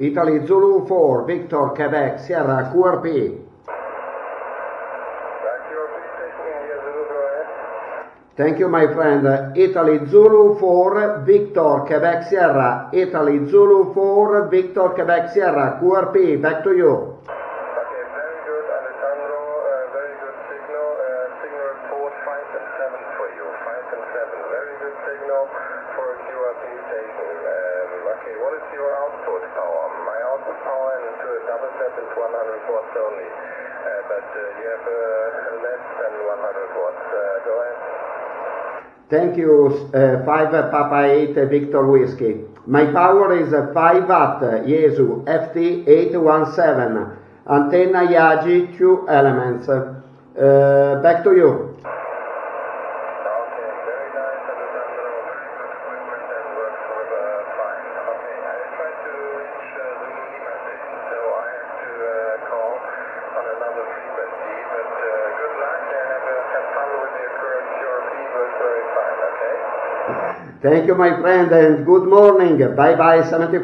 Italy Zulu 4, Victor, Quebec, Sierra, QRP. Thank you, my friend. Italy Zulu 4, Victor, Quebec, Sierra. Italy Zulu 4, Victor, Quebec, Sierra, QRP. Back to you. Okay, very good, Alessandro. Uh, very good signal. Uh, signal report 5 and 7 for you. 5 and 7. Very good signal for QRP station. Um, okay, what is your output power? My output power into a double step is 100 watts only. Uh, but uh, you have uh, less than 100 watts. Uh, go ahead. Thank you, uh, 5 Papa 8 Victor Whiskey. My power is 5 watt Yaesu FT817. Antenna Yagi, 2 elements. Uh, back to you. Thank you, my friend, and good morning. Bye bye, sanity.